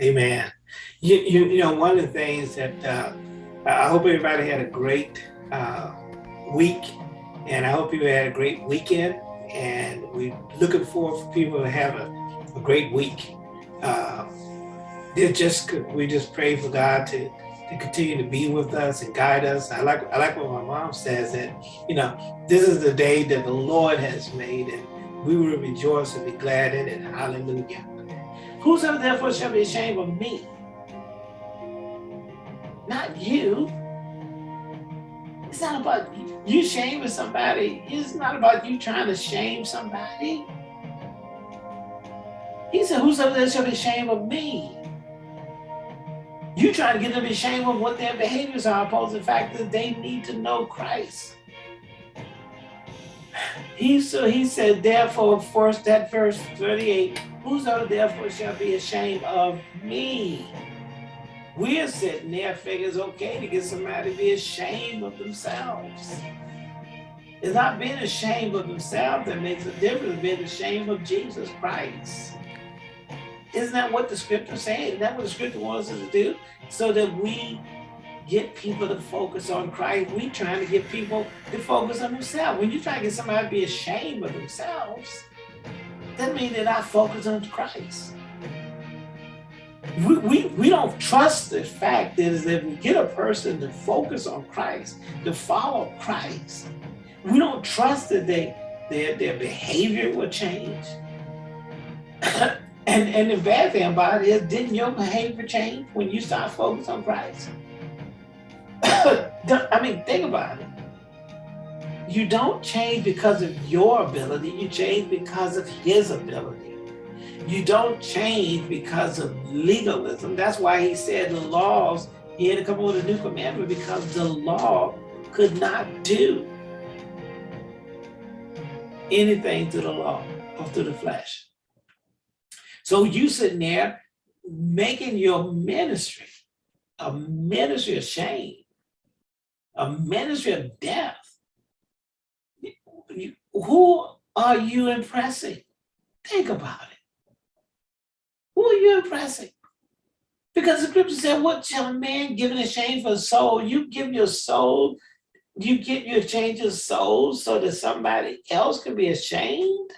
Amen. You, you, you know, one of the things that uh, I hope everybody had a great uh, week and I hope you had a great weekend and we're looking forward for people to have a, a great week. Uh, just we just pray for God to to continue to be with us and guide us. I like I like what my mom says that you know this is the day that the Lord has made and we will rejoice and be glad in it. Hallelujah. Whosoever therefore shall be ashamed of me, not you. It's not about you shaming somebody. It's not about you trying to shame somebody. He said, whosoever there shall be ashamed of me. You trying to get them ashamed of what their behaviors are, opposed to the fact that they need to know Christ. He so he said, therefore, first that verse 38, whosoever therefore shall be ashamed of me. We're sitting there figuring it's okay to get somebody to be ashamed of themselves. It's not being ashamed of themselves that makes a difference, being ashamed of Jesus Christ. Isn't that what the scripture saying? Isn't that what the scripture wants us to do? So that we get people to focus on Christ. We trying to get people to focus on themselves. When you try to get somebody to be ashamed of themselves, that means they're not focused on Christ we, we, we don't trust the fact that if we get a person to focus on Christ, to follow Christ, we don't trust that they their, their behavior will change. and, and the bad thing about it is, didn't your behavior change when you start focusing on Christ? I mean, think about it. You don't change because of your ability, you change because of his ability. You don't change because of legalism. That's why he said the laws, he had to come up with a new commandment because the law could not do anything to the law or to the flesh. So you sitting there making your ministry a ministry of shame, a ministry of death. Who are you impressing? Think about it. Who are you impressing? Because the scripture said, what shall a man give in exchange for a soul? You give your soul, you get your change of soul so that somebody else can be ashamed?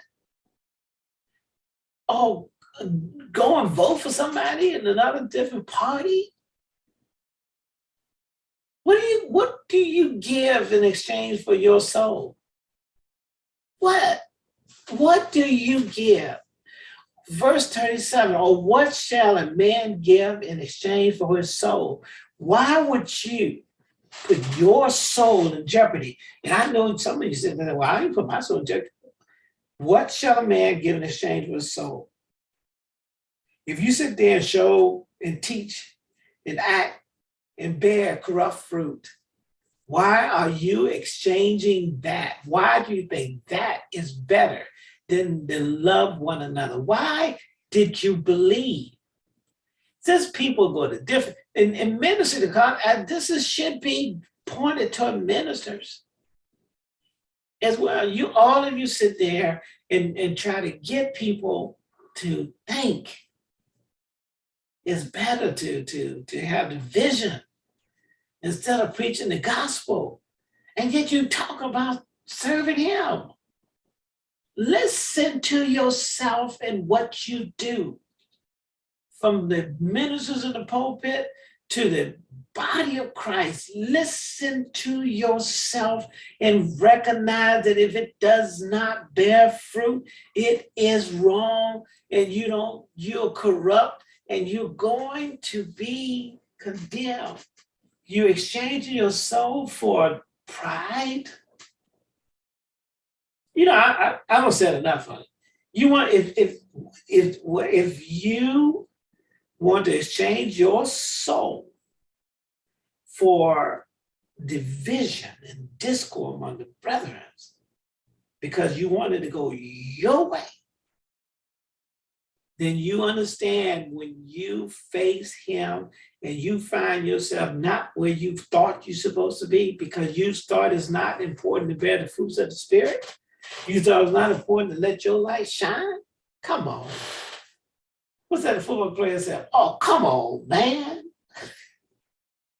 Oh, go and vote for somebody in another different party? What do you what do you give in exchange for your soul? What? What do you give? verse 37, or what shall a man give in exchange for his soul? Why would you put your soul in jeopardy? And I know some of you said, well, I didn't put my soul in jeopardy. What shall a man give in exchange for his soul? If you sit there and show and teach and act and bear corrupt fruit, why are you exchanging that? Why do you think that is better than to love one another. Why did you believe? Since people go to different, in, in ministry, to God, this is, should be pointed toward ministers as well. You, all of you sit there and, and try to get people to think. It's better to, to, to have the vision instead of preaching the gospel. And yet you talk about serving him. Listen to yourself and what you do. From the ministers in the pulpit to the body of Christ, listen to yourself and recognize that if it does not bear fruit, it is wrong and you don't, you're corrupt and you're going to be condemned. You're exchanging your soul for pride, you know, I, I, I don't say enough on it. You want, if, if, if, if you want to exchange your soul for division and discord among the brethren, because you wanted to go your way, then you understand when you face him and you find yourself not where you thought you're supposed to be because you thought it's not important to bear the fruits of the spirit, you thought it's not important to let your light shine? Come on. What's that football player said? Oh, come on, man.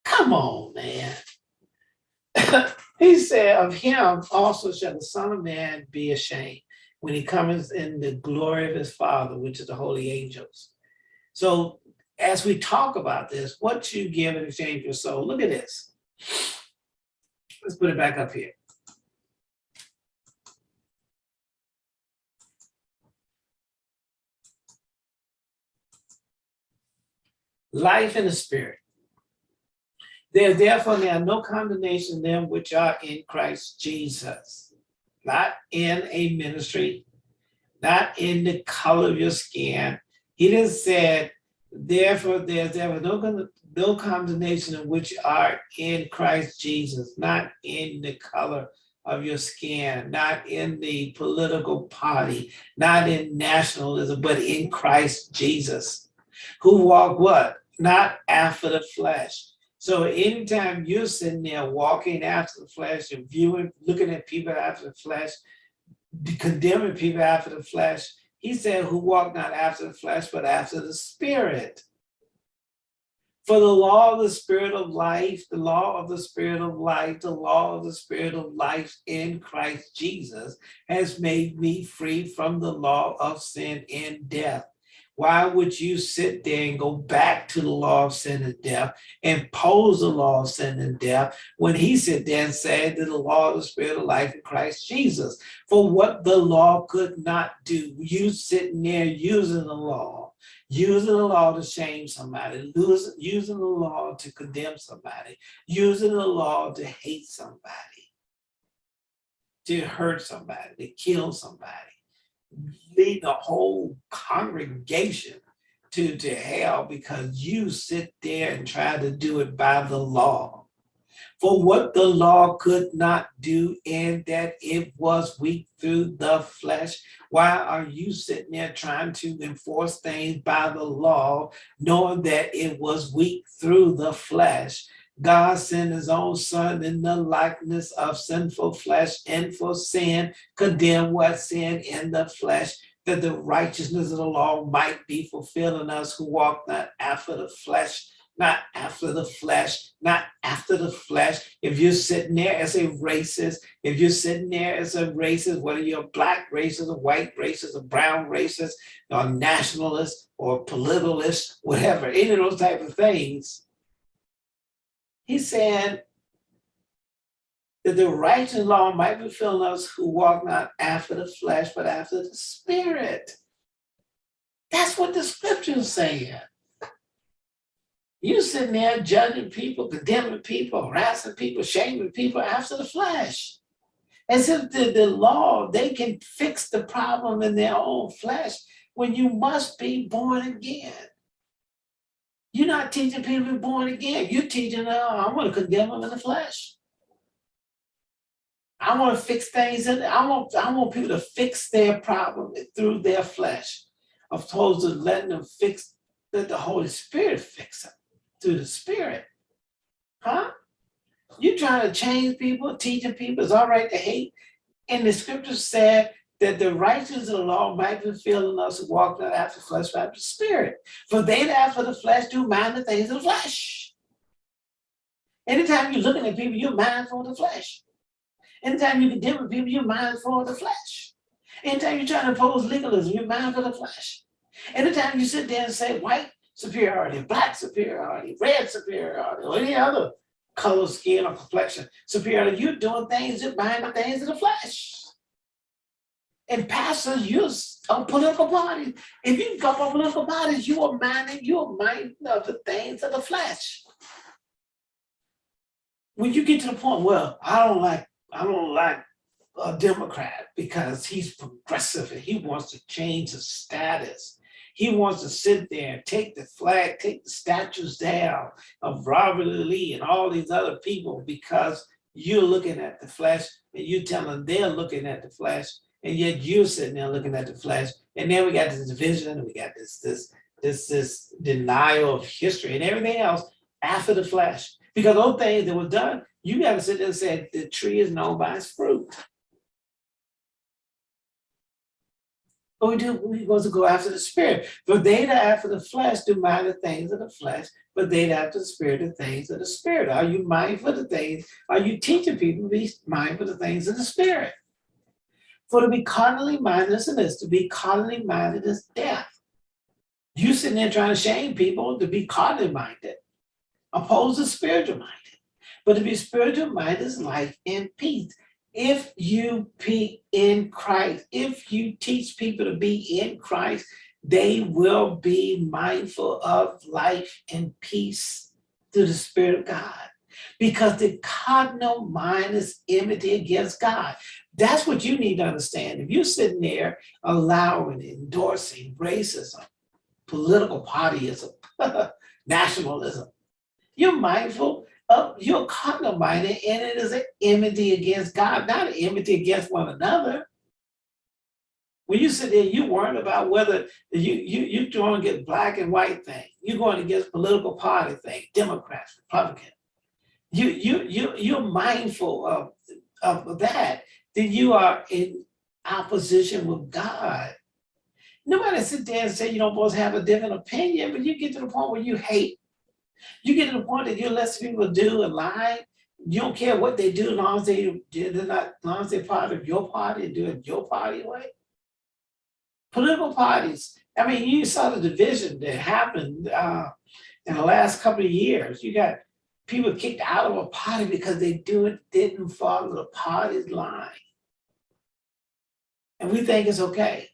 Come on, man. he said, of him also shall the son of man be ashamed when he comes in the glory of his father, which is the holy angels. So as we talk about this, what you give in exchange for soul, look at this. Let's put it back up here. Life in the spirit. There therefore now no condemnation them which are in Christ Jesus. Not in a ministry, not in the color of your skin. He didn't say, therefore there's ever no, no condemnation of which are in Christ Jesus, not in the color of your skin, not in the political party, not in nationalism, but in Christ Jesus, who walk what? Not after the flesh. So anytime you're sitting there walking after the flesh and viewing, looking at people after the flesh, condemning people after the flesh, he said, who walk not after the flesh, but after the spirit. For the law of the spirit of life, the law of the spirit of life, the law of the spirit of life in Christ Jesus has made me free from the law of sin and death. Why would you sit there and go back to the law of sin and death, impose the law of sin and death, when he sit there and said that the law of the spirit of life in Christ Jesus, for what the law could not do, you sitting there using the law, using the law to shame somebody, using the law to condemn somebody, using the law to hate somebody, to hurt somebody, to kill somebody lead the whole congregation to, to hell because you sit there and try to do it by the law. For what the law could not do in that it was weak through the flesh, why are you sitting there trying to enforce things by the law, knowing that it was weak through the flesh? God sent his own son in the likeness of sinful flesh and for sin, condemned what sin in the flesh, that the righteousness of the law might be fulfilled in us who walk not after the flesh, not after the flesh, not after the flesh. If you're sitting there as a racist, if you're sitting there as a racist, whether you're black racist, a white racist, a brown racist, or nationalist, or politicalist, whatever, any of those type of things, he said that the righteous law might be filled us who walk not after the flesh, but after the spirit. That's what the scripture's saying. You sitting there judging people, condemning people, harassing people, shaming people after the flesh. As if the, the law, they can fix the problem in their own flesh when you must be born again. You're not teaching people to be born again. You're teaching them, I'm going to condemn them in the flesh. I want to fix things in I want I want people to fix their problem through their flesh, opposed to letting them fix let the Holy Spirit fix them through the Spirit. Huh? You're trying to change people, teaching people it's all right to hate. And the scripture said that the righteousness of the law might be in us who walk not after flesh, but after spirit. For they that after the flesh do mind the things of the flesh. Anytime you're looking at people, you're mindful of the flesh. Anytime you can deal with people, you're mindful of the flesh. Anytime you're trying to oppose legalism, you're mindful of the flesh. Anytime you sit there and say white superiority, black superiority, red superiority, or any other color, skin, or complexion superiority, you're doing things that bind the things of the flesh and pastors use a political parties. If you come from political parties, you are minding, you are minding of the things of the flesh. When you get to the point, well, I don't like, I don't like a Democrat because he's progressive and he wants to change the status. He wants to sit there and take the flag, take the statues down of Robert. Lee and all these other people because you're looking at the flesh and you tell them they're looking at the flesh and yet you're sitting there looking at the flesh. And then we got this division, and we got this this this this denial of history and everything else after the flesh. Because those things that were done, you got to sit there and say the tree is known by its fruit. But we do, we supposed to go after the spirit. For they that after the flesh do mind the things of the flesh, but they that after the spirit the things of the spirit. Are you mindful of the things? Are you teaching people to be mindful of the things of the spirit? For to be carnally minded, listen to this, to be carnally minded is death. You sitting there trying to shame people to be carnally minded, opposed to spiritual minded. But to be spiritual minded is life and peace if you be in Christ, if you teach people to be in Christ, they will be mindful of life and peace through the Spirit of God. Because the cardinal mind is enmity against God. That's what you need to understand. If you're sitting there allowing, endorsing racism, political partyism, nationalism, you're mindful of your carnal minded and it is an enmity against God, not an enmity against one another. When you sit there, you worrying about whether you you you going to get black and white thing, you're going against political party thing, Democrats, Republican. You you you you're mindful of of that, then you are in opposition with God. Nobody sit there and say you don't to have a different opinion, but you get to the point where you hate you get to the point that you let people do and lie. You don't care what they do, as long as they they're not, as long as they're part of your party and do it your party way. Political parties. I mean, you saw the division that happened uh, in the last couple of years. You got people kicked out of a party because they do it didn't follow the party's line. And we think it's okay.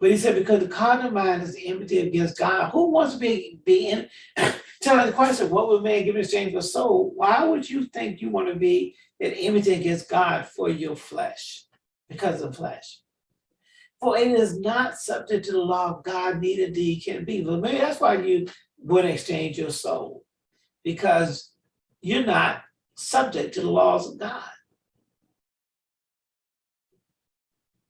But he said, because the carnal mind is the enmity against God, who wants to be, be in, telling the question, what would man give in exchange for soul? Why would you think you want to be in enmity against God for your flesh? Because of flesh. For it is not subject to the law of God, neither indeed can be. But maybe that's why you would exchange your soul. Because you're not subject to the laws of God.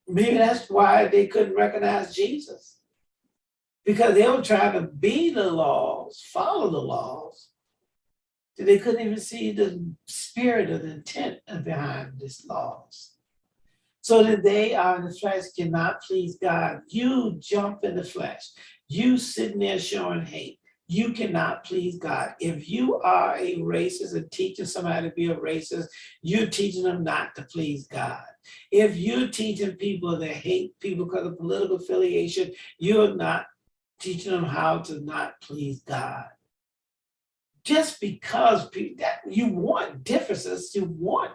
Maybe that's why they couldn't recognize Jesus. Because they were trying to be the laws, follow the laws. They couldn't even see the spirit of the intent behind these laws. So that they are in the flesh cannot please God. You jump in the flesh. You sitting there showing hate you cannot please God. If you are a racist and teaching somebody to be a racist, you're teaching them not to please God. If you're teaching people that hate people because of political affiliation, you're not teaching them how to not please God. Just because people, that you want differences, you want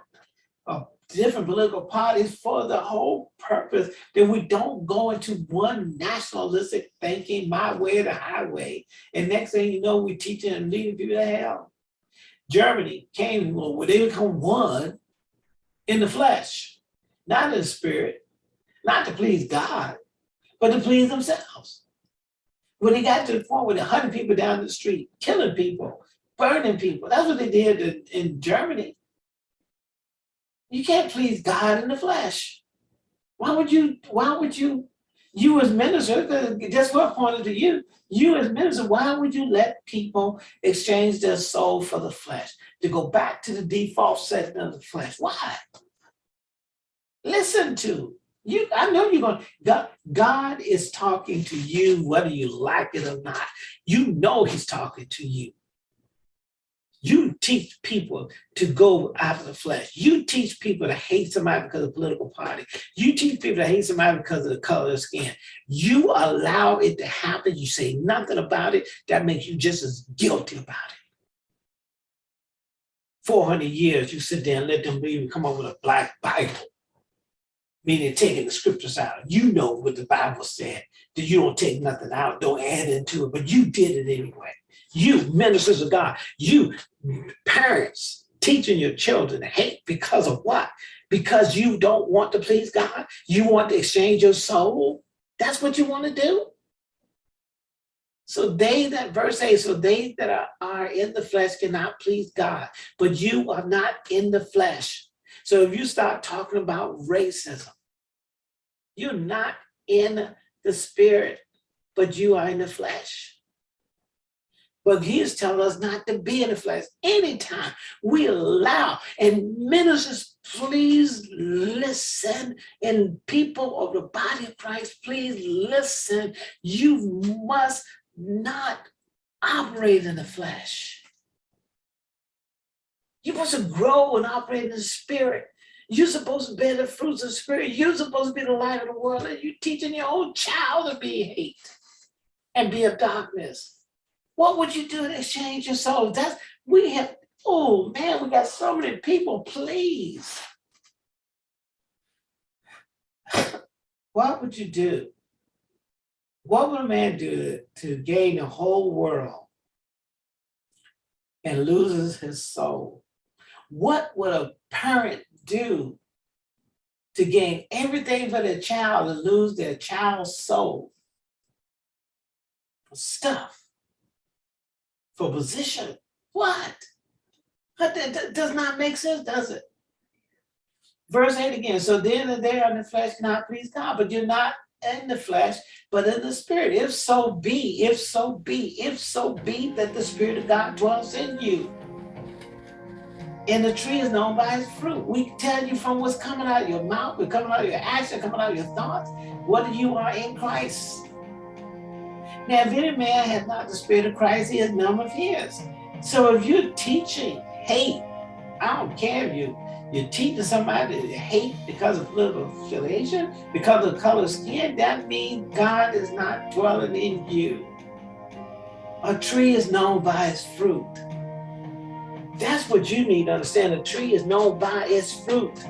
a different political parties for the whole purpose that we don't go into one nationalistic thinking, my way or the highway. And next thing you know, we're teaching and leading people to hell. Germany came where they become one in the flesh, not in the spirit, not to please God, but to please themselves. When they got to the point where they hunting people down the street, killing people, burning people, that's what they did in Germany. You can't please God in the flesh. Why would you, why would you, you as minister, that's what pointed to you, you as minister, why would you let people exchange their soul for the flesh? To go back to the default setting of the flesh, why? Listen to, you, I know you're going, God, God is talking to you whether you like it or not. You know he's talking to you. You teach people to go after the flesh. You teach people to hate somebody because of political party. You teach people to hate somebody because of the color of skin. You allow it to happen. You say nothing about it. That makes you just as guilty about it. 400 years, you sit there and let them even come up with a black Bible, meaning taking the scriptures out. You know what the Bible said, that you don't take nothing out, don't add into it, but you did it anyway. You, ministers of God, you, parents, teaching your children hate because of what? Because you don't want to please God? You want to exchange your soul? That's what you want to do? So they that, verse 8, so they that are, are in the flesh cannot please God, but you are not in the flesh. So if you start talking about racism, you're not in the spirit, but you are in the flesh. But he is telling us not to be in the flesh. Anytime we allow, and ministers, please listen, and people of the body of Christ, please listen. You must not operate in the flesh. You're supposed to grow and operate in the spirit. You're supposed to bear the fruits of the spirit. You're supposed to be the light of the world, and you're teaching your own child to be hate and be of darkness. What would you do to exchange your soul? That's we have, oh man, we got so many people, please. what would you do? What would a man do to gain the whole world and loses his soul? What would a parent do to gain everything for their child and lose their child's soul? Stuff, for position, what? That does not make sense, does it? Verse 8 again, so then and there in the flesh cannot please God, but you're not in the flesh, but in the spirit. If so be, if so be, if so be that the spirit of God dwells in you. And the tree is known by its fruit. We tell you from what's coming out of your mouth, what's coming out of your action, coming out of your thoughts, whether you are in Christ. Now, if any man has not the spirit of Christ, he is none of his. So if you're teaching hate, I don't care if you you're teaching somebody to hate because of political affiliation, because of color skin, that means God is not dwelling in you. A tree is known by its fruit. That's what you need to understand. A tree is known by its fruit.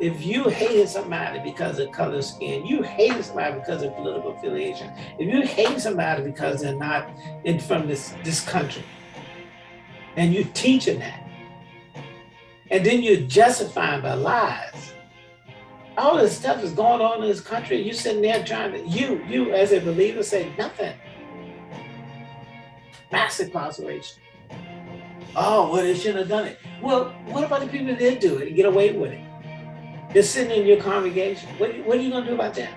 If you hated somebody because of color skin, you hated somebody because of political affiliation, if you hate somebody because they're not in from this, this country, and you're teaching that, and then you're justifying by lies. All this stuff is going on in this country. You sitting there trying to, you, you as a believer say nothing. Mass incarceration. Oh, well, they shouldn't have done it. Well, what about the people that did do it and get away with it? They're sitting in your congregation. What, what are you going to do about that?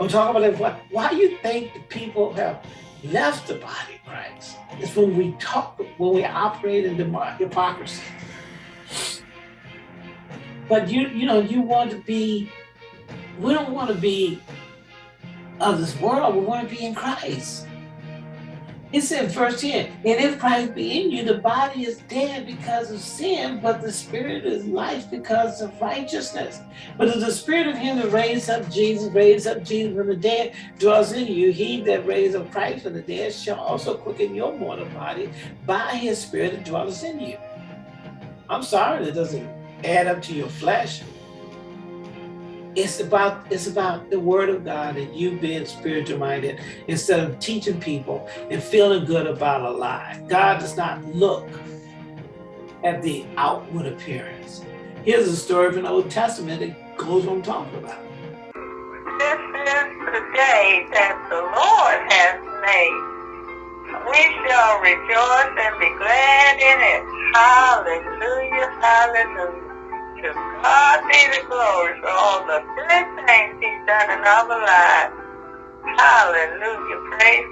I'm talking about why do you think the people have left the body of Christ? It's when we talk, when we operate in hypocrisy. But you, you know, you want to be, we don't want to be of this world, we want to be in Christ. It said verse 10, and if Christ be in you, the body is dead because of sin, but the spirit is life because of righteousness. But if the spirit of him that raised up Jesus, raised up Jesus from the dead, dwells in you, he that raised up Christ from the dead shall also quicken your mortal body by his spirit that dwells in you. I'm sorry that doesn't add up to your flesh. It's about it's about the word of God and you being spiritual minded instead of teaching people and feeling good about a lie. God does not look at the outward appearance. Here's a story from the Old Testament that goes I'm talking about. This is the day that the Lord has made. We shall rejoice and be glad in it. Hallelujah, hallelujah. To God be the glory for all the good things he's done in our lives. Hallelujah. Praise